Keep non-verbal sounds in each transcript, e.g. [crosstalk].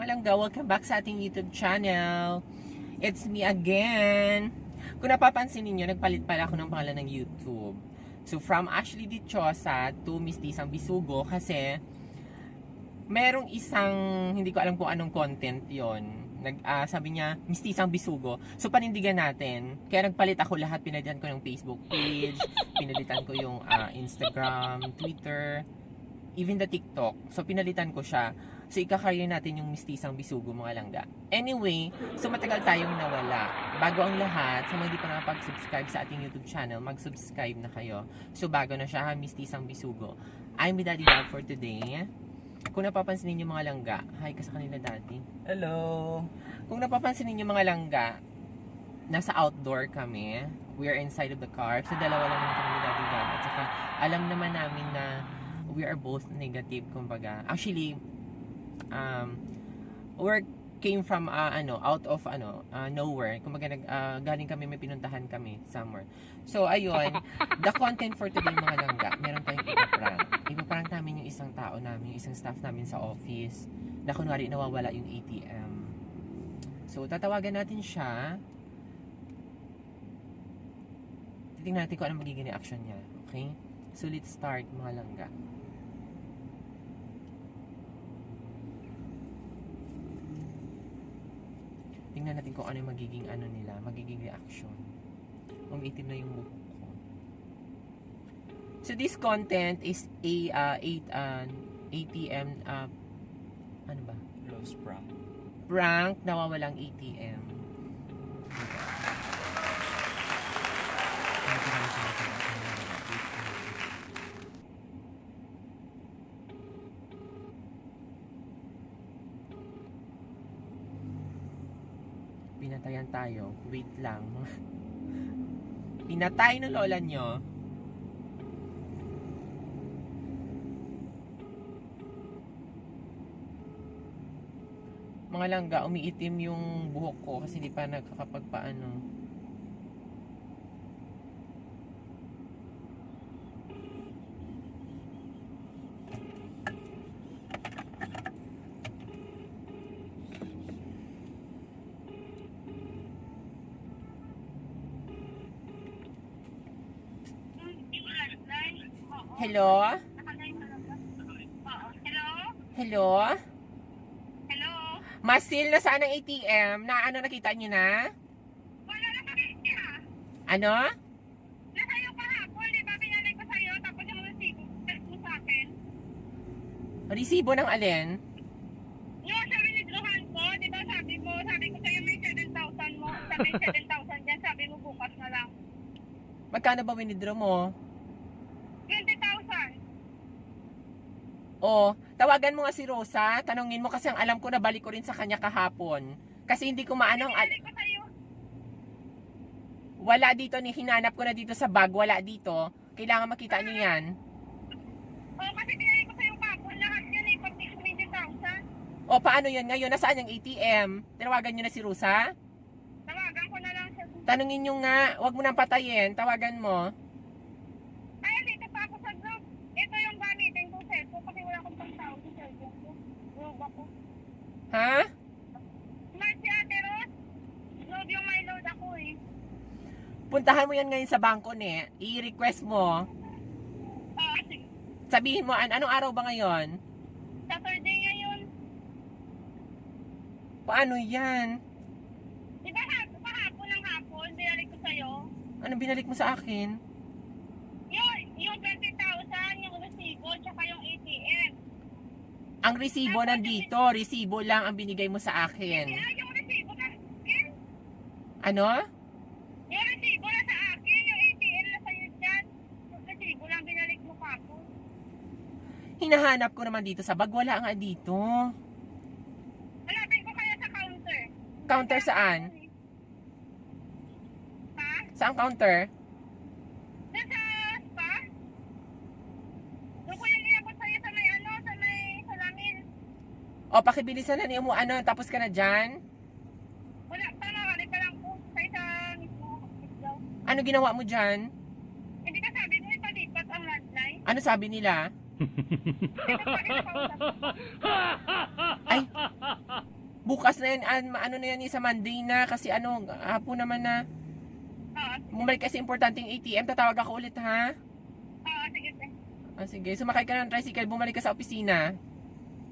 mga langga, welcome back sa ating YouTube channel. It's me again. Kung napapansin ninyo, nagpalit pala ako ng pangalan ng YouTube. So from Ashley Dichosa to Miss Tisang Bisugo kasi merong isang, hindi ko alam kung anong content yon nag ah, sabi niya mistisang bisugo so panindigan natin kaya nagpalit ako lahat pinalitan ko ng Facebook page [laughs] pinalitan ko yung ah, Instagram Twitter even the TikTok so pinalitan ko siya so ikakarya natin yung mistisang bisugo mga langga anyway so matagal tayong nawala bago ang lahat sa mga hindi pa nakapag-subscribe sa ating YouTube channel mag-subscribe na kayo so bago na siya ha mistisang bisugo I'm with Daddy Dog for today kung napapansin ninyo mga langga, hi ka sa kanila dati. Hello. Kung napapansin ninyo mga langga, nasa outdoor kami. We are inside of the car. So dalawa lang naman kami ni Daddy Gab. At saka alam naman namin na we are both negative kumbaga. Actually, um, work came from uh, ano out of ano uh, nowhere. Kumbaga nag uh, galing kami may pinuntahan kami somewhere. So ayun [laughs] the content for today mga langga meron tayong ipaprank ipaprank namin yung isang tao namin yung isang staff namin sa office na kunwari nawawala yung ATM so tatawagan natin siya. Titingnan natin kung ano magiging reaction niya okay? So let's start mga langga Tingnan natin kung ano yung magiging ano nila, magiging reaction. Umiitim na yung buhok ko. So this content is a uh, 8 uh, ATM uh, ano ba? Close prank. Prank nawawalang ATM. Pinatayan tayo. Wait lang. [laughs] Pinatay ng lola nyo. Mga langga, umiitim yung buhok ko kasi di pa nakakapagpaano. Hello? Hello? Hello? Hello? Masil, nasaan ang ATM? Na ano nakita niyo na? Wala na sa kanya. Ano? Nasa iyo kahapon, di ba? Pinanay ko sa'yo, tapos yung resibo, mo sa akin. Resibo ng alin? Yung sa winidrohan ko, di ba sabi mo, sabi ko sa'yo may 7,000 mo, sabi 7,000 dyan, sabi mo bukas na lang. Magkano ba winidraw mo? 20,000. O, tawagan mo nga si Rosa. Tanungin mo kasi ang alam ko na balik ko rin sa kanya kahapon. Kasi hindi ko maano ang... al-. Wala dito ni hinanap ko na dito sa bag. Wala dito. Kailangan makita niyo yan. Oo, kasi pinanay ko sa'yo kahapon, lahat yun eh, pati 20,000. O, paano yan ngayon? Nasaan yung ATM? Tinawagan niyo na si Rosa? Tawagan ko na lang siya. Tanungin niyo nga. Huwag mo nang patayin. Tawagan mo. Ay, dito pa ako sa group. Ito yung gamitin ko cellphone kasi wala akong pang-tao sa cellphone ko. Group ako. Ha? Smart si Ate Ros. Load yung may load ako eh. Puntahan mo yan ngayon sa bangko ni. I-request mo. Ah, sige. Sabihin mo, an anong araw ba ngayon? Saturday ngayon. Paano yan? Di ba hap kahapon ng hapon, binalik ko sa'yo? Anong binalik mo sa akin? Yung, yung 20,000, yung resibo, tsaka yung. Ang resibo nandito. Resibo lang ang binigay mo sa akin. Kaya yung resibo na akin. Ano? Yung resibo na sa akin, yung ATM na sa'yo dyan. Yung resibo lang binalik mo kahapon. Hinahanap ko naman dito sa bag. Wala nga dito. Hanapin ko kaya sa counter. Counter saan? Ha? Saan counter? Doon sa spa? Doon ko yung inabot sa'yo sa may ano, sa may salamin. O, pakibilisan na niyo mo ano. Tapos ka na dyan? Wala pa na, wala pa lang po. Sa isa mismo. daw. Ano ginawa mo dyan? Hindi ka sabi mo ipalipat ang landline? Ano sabi nila? Ay, bukas na yan, an- ano na yan, sa Monday na, kasi ano, hapon naman na, Oo, bumalik kasi importanteng ATM, tatawag ako ulit ha? oo, sige, sige. Ah, sige, sumakay ka ng tricycle, bumalik ka sa opisina.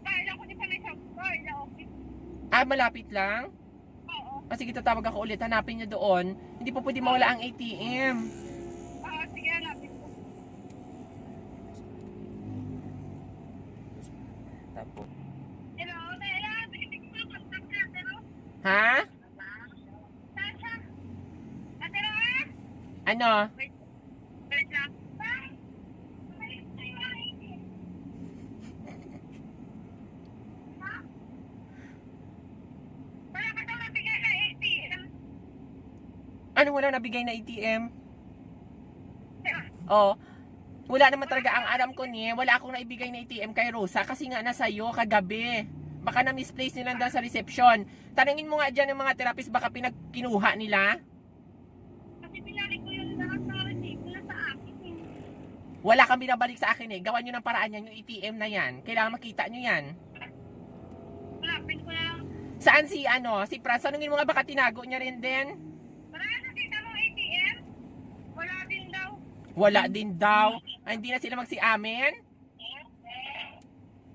Kala ko di pa may shop ko, ila office. Ah, malapit lang? Oo, Ah, sige, tatawag ako ulit, hanapin niyo doon. Hindi po pwede mawala ang ATM. oo, sige, hanapin ko. Tapos. Hello, Nela, hindi ko na contact na, pero, Ha? Sasha, ate Roa, Ano? wait lang. Wala ka daw nabigay na ATM. Ano wala nabigay na ATM? Oh, wala naman talaga ang aram ko ni, wala akong naibigay na ATM kay Rosa kasi nga nasa iyo kagabi. Baka na misplace nila doon sa reception. Tanungin mo nga diyan ng mga therapist baka pinagkinuha nila. Kasi pinalik ko lahat na receipt na sa akin. eh. Wala kang binabalik sa akin eh. Gawan nyo ng paraan yan, yung ATM na yan. Kailangan makita nyo yan. Hanapin ko lang. Saan si ano, si Franz? Tanungin mo nga baka tinago niya rin din? Wala nakita mo ATM? Wala din daw. Wala din daw. Ay, hindi na sila magsi-amin.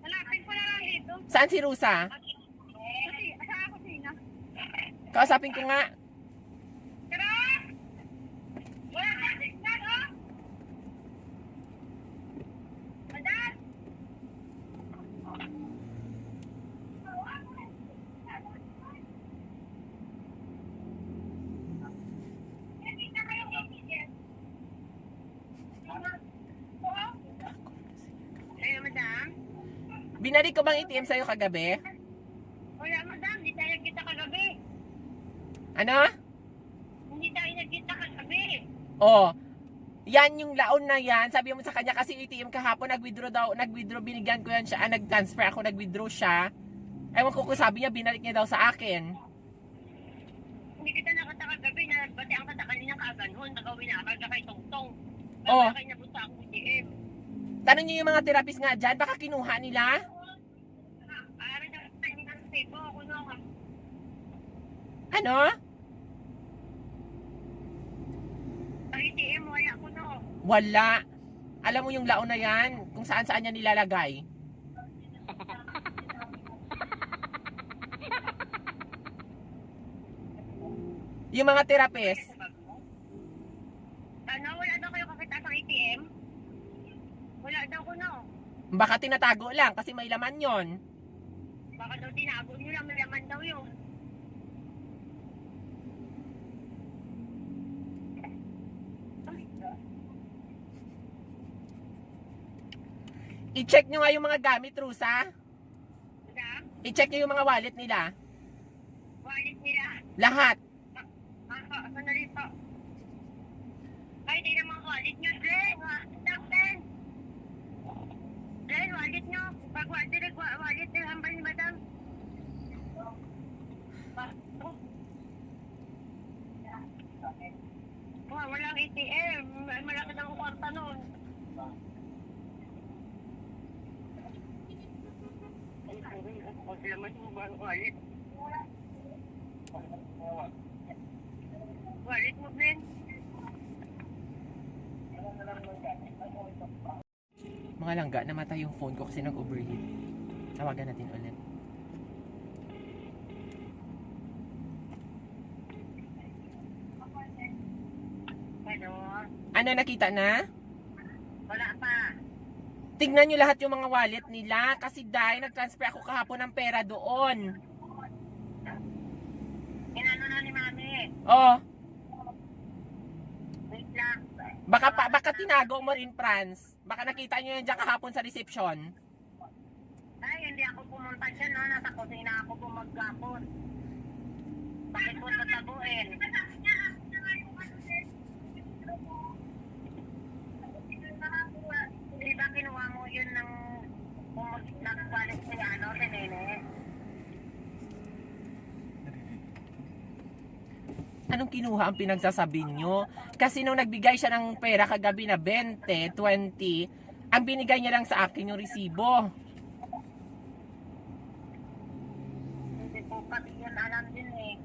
Hanapin ko na lang dito. Saan si Rusa? Kasi sa kusina. Kausapin ko nga. Pero, wala na signal, oh. Madam! Hello, madam? Binalik ko bang ATM sa'yo kagabi? Wala, madam. Hindi tayo nagkita kagabi. Ano? Hindi tayo nagkita kagabi. Oh. Yan yung laon na yan. Sabi mo sa kanya kasi ATM kahapon nag-withdraw daw, nag-withdraw binigyan ko yan siya, ah, nag-transfer ako, nag-withdraw siya. Ewan ko kung sabi niya binalik niya daw sa akin. Hindi kita nakata kagabi na bati ang kata kanina kaaganhon. Nagawin na akaga kay Tongtong. Oh. Kaya niya buta ako ATM. Tanong niyo yung mga therapist nga dyan, baka kinuha nila? Para na tayo ng sebo ako no. Ano? ATM wala. Alam mo yung laon na yan, kung saan saan niya nilalagay. [laughs] yung mga therapist, Ano, wala daw kayo kakita sa ATM? Wala daw ko no. baka tinatago lang kasi may laman yon. Baka daw tinago nyo lang, may laman daw yun. I-check nyo nga yung mga gamit, Rusa. Madam, I-check nyo yung mga wallet nila. wallet nila. Lahat. Ah, sandali po. Ay, di naman wallet nyo, Glenn. Stop, Glenn. Glenn, wallet nyo. Pag wallet, wallet ng hambal ni Madam. Wah, walang ATM. Malaki ng kwarta nun. Wallet. Wallet mo, Glenn. Mga langga, namatay yung phone ko kasi nag-overheat. Tawagan natin ulit. Hello? Ano, nakita na? Wala pa. Tignan nyo lahat yung mga wallet nila kasi dahil nag-transfer ako kahapon ng pera doon. Inano na ni Mami. Oh, Wait lang. baka, pa, baka tinago mo rin, Franz. Baka nakita nyo yan dyan kahapon sa reception. Ay, hindi ako pumunta dyan, no? Nasa kusina ako bumagkapon. Bakit ko? Di ba kinuha mo yun ng nagbalit si ano, si Nene? Anong kinuha ang pinagsasabi nyo? Kasi nung nagbigay siya ng pera kagabi na 20, 20, Ang binigay niya lang sa akin yung resibo. Hindi ko pati yan alam din eh.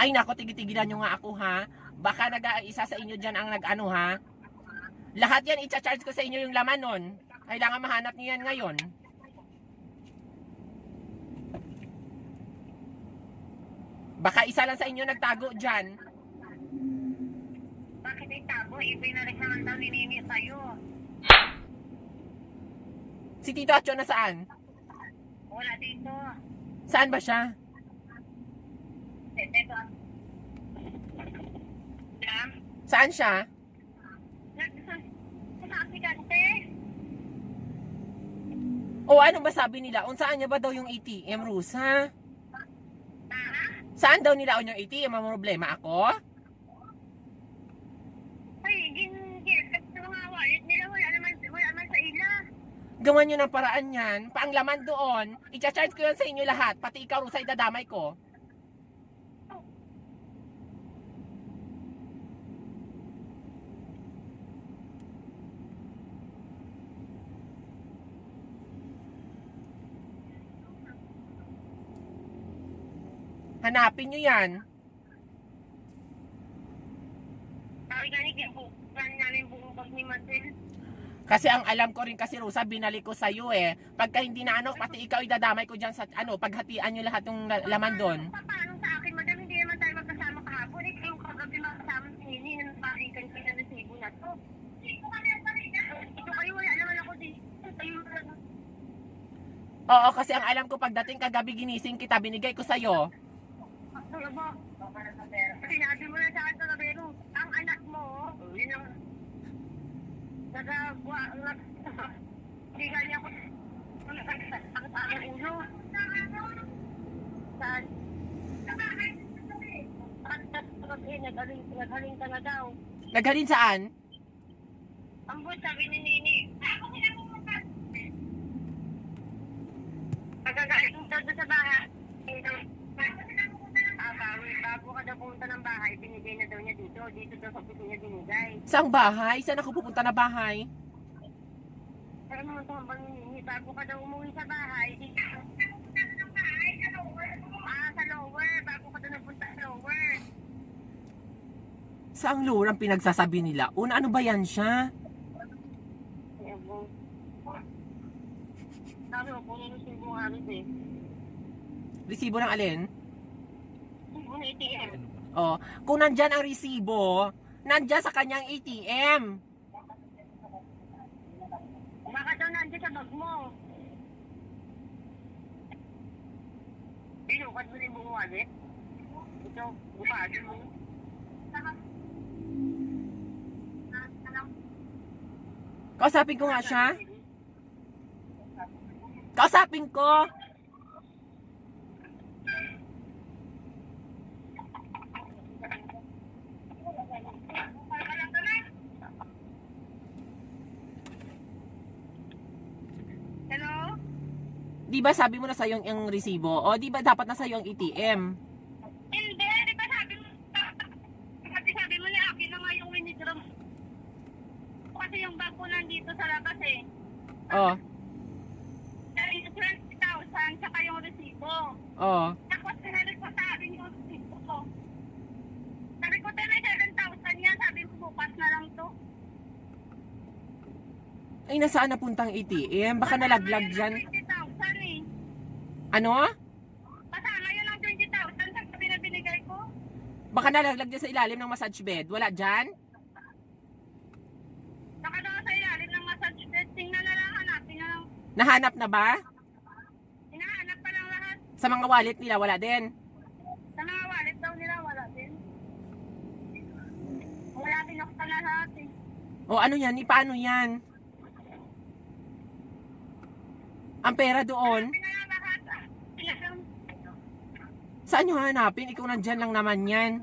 Ay nako, tigitigilan nyo nga ako ha. Baka nag-isa sa inyo dyan ang nag-ano ha. Lahat yan, i-charge ko sa inyo yung laman nun. Kailangan mahanap niyo yan ngayon. Baka isa lang sa inyo nagtago dyan. Ibinalik naman daw ni Nini sa'yo. Si Tito Acho nasaan? Wala dito. Saan ba siya? Ito. Dam? Saan siya? Sa aplikante? O ano ba sabi nila? Unsaan niya ba daw yung ATM, Rusa? Saan daw nila yung ATM? Ang problema ako? Ay, gin, gin, sa mga wallet nila, wala naman, wala naman sa ila. Gawan nyo ng paraan yan. Paanglaman doon. I-charge ko yan sa inyo lahat. Pati ikaw, Rusa, idadamay ko. Hanapin nyo yan. Kim, bukan namin buong bag ni Marcel. Kasi ang alam ko rin kasi Rosa, binalik ko sa'yo eh. Pagka hindi na ano, pati ikaw idadamay ko dyan sa ano, paghatian nyo lahat ng la- laman doon. Paano sa akin, madam, hindi naman tayo magkasama kahapon. Eh, yung kagabi magkasama si Nini, nang pakikan kita ng sibo na to. Ito kami ang parigan. Ito kayo, wala naman ako dito. Oo, kasi ang alam ko pagdating kagabi ginising kita, binigay ko sa'yo. Ano? Sinabi mo na sa akin kagabi, no, ang anak mo, yun ang nagagawa, nag, [laughs] hindi ganyan ko, ang aking ulo. Saan? Nagaling ka na daw. Naghalin saan? Ang buwan sabi ni Nini. Pagkagaling daw doon sa bahay. Ah, bago, bago ka daw pumunta ng bahay, binigay na niya dito. Sa niya binigay. Saang bahay? Saan ako pupunta na bahay? Pero naman ito ang ni Nini, bago ka daw umuwi sa bahay, dito. Ah, sa lower. Bago ka daw napunta sa lower. Saang lurang pinagsasabi nila? Una, ano ba yan siya? Sabi mo, puno ng sibo nga rin eh. Resibo ng alin? Sibo na ATM. Oh, kung nandyan ang resibo, nandyan sa kanyang ATM. Baka daw nandiyan sa bag mo. Binukad mo rin buong wallet. Ito, bukadin mo. Kausapin ko nga siya. Kausapin ko. Hello? Di ba sabi mo na sa'yo yung resibo? O di ba dapat na sa'yo ang ATM? Hindi, di ba sabi mo, kasi sabi mo ni akin na nga yung winidraw mo. Kasi yung bag ko nandito sa labas eh. Oh, Yung 20,000 saka yung resibo. oh. Tapos sinalik ko sa akin yung resibo ko. Sabi ko, tayo 7,000 yan. Sabi ko, bukas na lang to. Ay, nasaan na puntang ATM? Baka nalaglag dyan. 20,000. Ano? Kasama yun ang 20,000 sa binigay ko. Baka nalaglag dyan sa ilalim ng massage bed. Wala dyan? Saka daw sa ilalim ng massage bed. Tingnan na lang, hanapin na lang. Nahanap na ba? Hinahanap pa lang lahat. Sa mga wallet nila, wala din. Sa mga wallet daw nila, wala din. Wala binuksan na lahat eh. O ano yan? Ni paano yan? Ang pera doon? Hanapin na Saan nyo hanapin? Ikaw nandyan lang naman yan.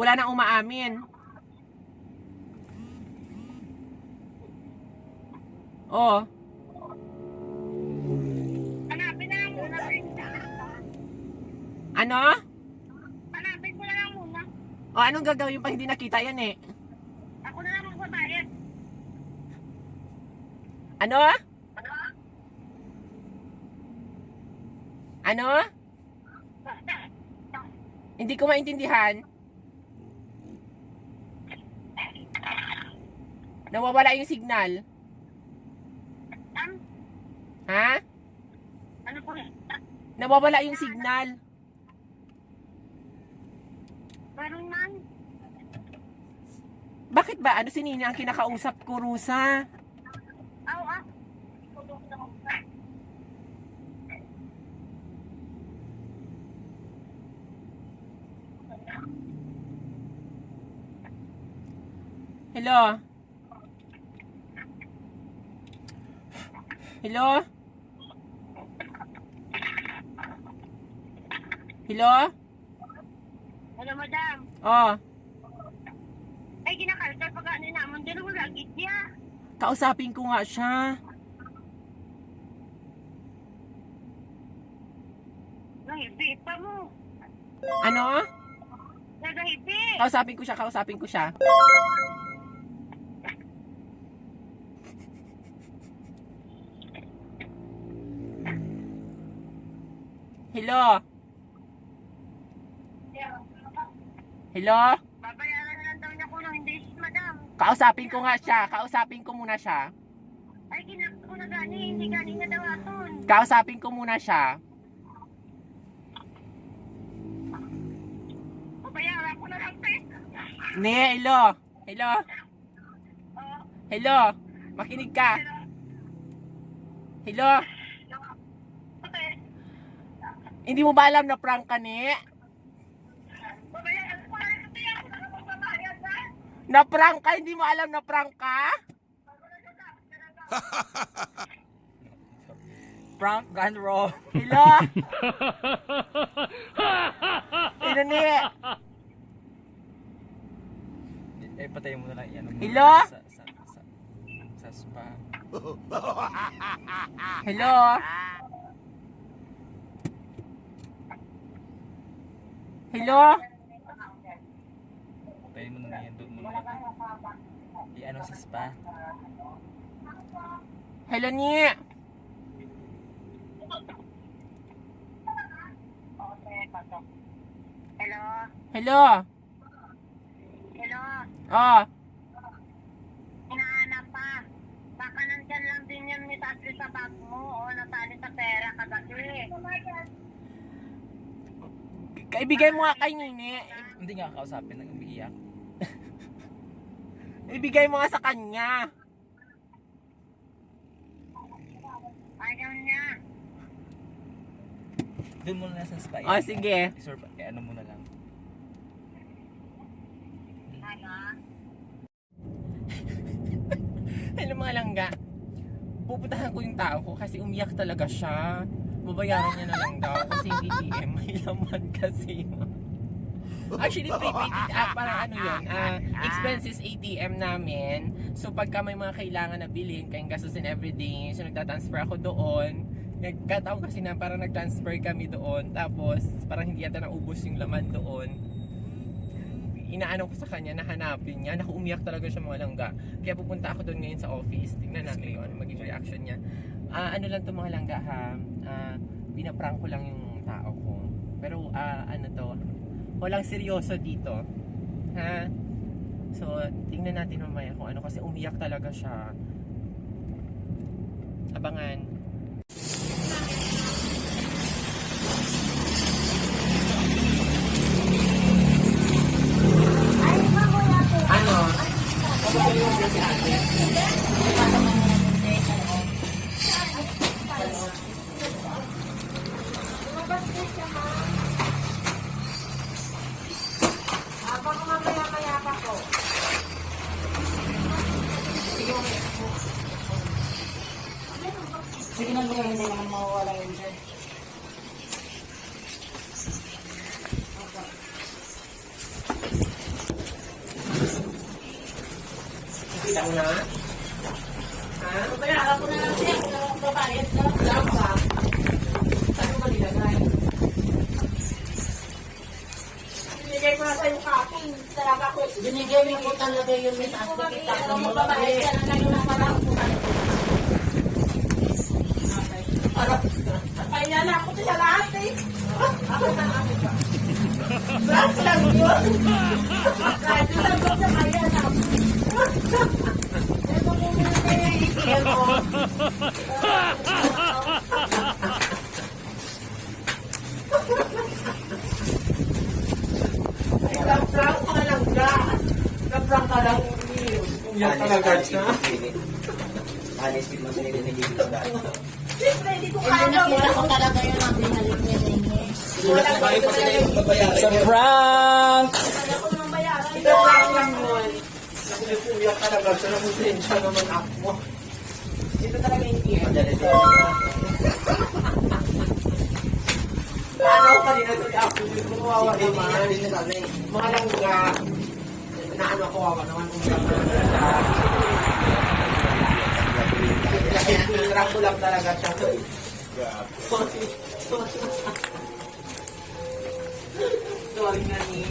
Wala nang umaamin. Oo. Hanapin na lang muna. Ano? Hanapin ko lang muna. O, anong gagawin pag hindi nakita yan eh? Ako na lang magbabayad. Ano ah? Ano? Hindi ko maintindihan. Nawawala yung signal. Ha? ano po? Nawawala yung signal. Meron man. Bakit ba? Ano si Nina ang kinakausap ko, Rusa? Aw, ah. Hello? Hello? Hello? Hello, madam. Oh, Ay, ginakalkal pag ano naman. Dito ko lagi siya. kausapin ko nga siya. Nahibi pa mo. Ano? Nagahibi. Kausapin ko siya, kausapin ko siya. Hello? Hello? Babayaran lang daw niya kulong. Hindi, madam. Kausapin ko nga siya, kausapin ko muna siya. Ay, kinakot ko na gani. Hindi gani na daw aton. Kausapin ko muna siya. Babayaran ko na lang, te. Ne, hello? Hello? Oo. Hello? Makinig ka. Hello? Hindi mo ba alam na prank ka, ko na prank ka? Hindi mo alam na prank ka? Prank gone wrong. Hello? [laughs] Hello, ne? Eh, patayin mo na lang yan. Hello? Sa, sa, sa, sa spa. Hello? Hello? Patayin mo na lang yan. Doon mo na. Di ano sa spa. Hello, ni? Hello? Hello? Hello? Oh, Hinahanap pa. Baka nandyan lang din yung nisasli sa bag mo o natali sa pera kagabi. Kaibigay mo nga kay Nini. Hindi nga kausapin nang umiiyak. [laughs] Ibigay mo nga sa kanya. Ayaw niya. Doon mo na sa spa. Oh, sige. Isorb, eh, ano mo na lang. Ano? [laughs] Hello mga langga. Pupuntahan ko yung tao ko kasi umiyak talaga siya. Babayaran niya na lang daw kasi yung ATM may laman kasi. Actually, prepaid, ah, parang ano yun, ah, expenses ATM namin. So, pagka may mga kailangan na bilhin, kayong gastusin everyday, so nagtatransfer ako doon. Nagkataon kasi na parang nag-transfer kami doon. Tapos, parang hindi yata naubos yung laman doon. Inaano ko sa kanya, nahanapin niya. Naku, umiyak talaga siya mga langga. Kaya pupunta ako doon ngayon sa office. Tingnan natin kung ano maging reaction niya. Ah, ano lang to mga langga ha. Ah, pinaprank ko lang yung tao ko. Pero ah, ano to, walang seryoso dito. Ha? So, tingnan natin mamaya kung ano kasi umiyak talaga siya. Abangan. Ano? Sige na mga hindi naman mawawala yun dyan. Kita mo na? Ha? Bayaran ko na lang siya kung ano babayad ka. Saan ba? Saan mo nilagay? Binigay ko na sa'yo kapon. Talaga ko. Binigay mo ko talaga [laughs] [laughs] yung miss at kita. Parang kung ano. Kaya na ako sa lahat [laughs] eh. Prank lang yun. Kahit sagot na kaya na. Ito mo muna yung ATM mo. Na-prank ka lang ka. Na-prank ka lang. Umiyak ka lang guys na. Honest with mo sa nililin sa daan. Siyempre, hindi ko Hindi kaya nakita ko talaga yun ang binalik niya na babayaran. Sa prank! Ito lang lang nun. Nakulipuyak ka lang guys. Nakutensya naman ako. Ito talaga yung team. Madali sa Ano ka rin na ako? Hindi niya naman. na. Mga langga. Naano ako kawawa naman. Umiyak ka lang. Pinirang ko lang talaga siya. Sorry. Sorry na ni.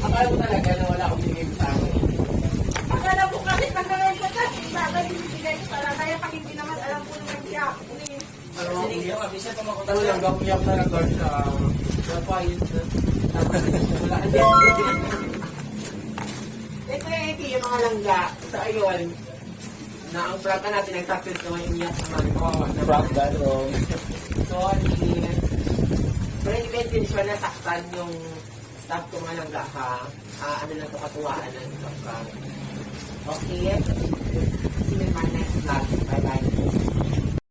Akala mo talaga na wala akong bigay sa akin. Akala ko kasi tagalan ko kasi bagay binibigay ko para kaya pag hindi naman alam ko naman siya. Ano, Sinigyan kami siya pa Ano lang, gamuyak na lang guard sa napayos na. Wala din. Ito yung mga langga sa ayon na ang prata natin ang success naman yung iyak naman. Kawawa na. Wrong. Sorry. Pero hindi ko intention na saktan yung staff ko mga langga ha. Ah, ano lang ito katuwaan ng prank. Okay? See you in my next vlog. Bye-bye.